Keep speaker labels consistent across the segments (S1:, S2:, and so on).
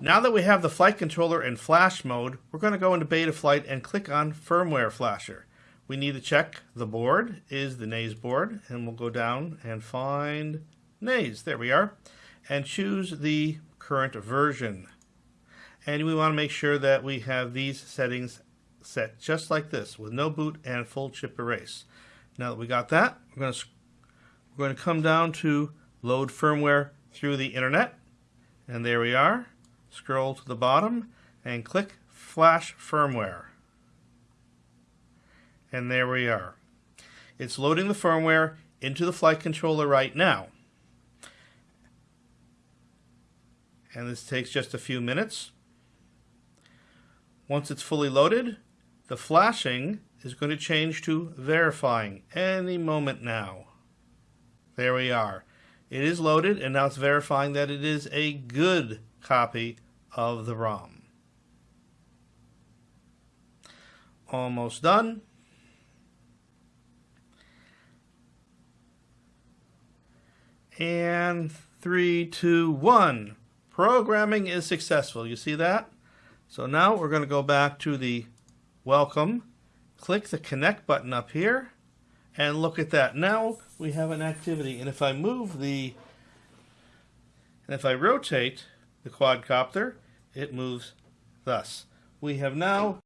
S1: Now that we have the flight controller in flash mode, we're going to go into Betaflight and click on Firmware Flasher. We need to check the board is the Naze board, and we'll go down and find Naze. There we are. And choose the current version. And we want to make sure that we have these settings set just like this with no boot and full chip erase. Now that we got that, we're going to, we're going to come down to load firmware through the internet. And there we are. Scroll to the bottom and click flash firmware. And there we are. It's loading the firmware into the flight controller right now. And this takes just a few minutes. Once it's fully loaded, the flashing is going to change to verifying any moment now. There we are. It is loaded and now it's verifying that it is a good copy of the ROM. Almost done. And three, two, one. Programming is successful. You see that? So now we're going to go back to the welcome, click the connect button up here, and look at that. Now we have an activity. And if I move the, and if I rotate the quadcopter, it moves thus. We have now,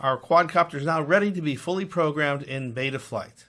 S1: our quadcopter is now ready to be fully programmed in Betaflight.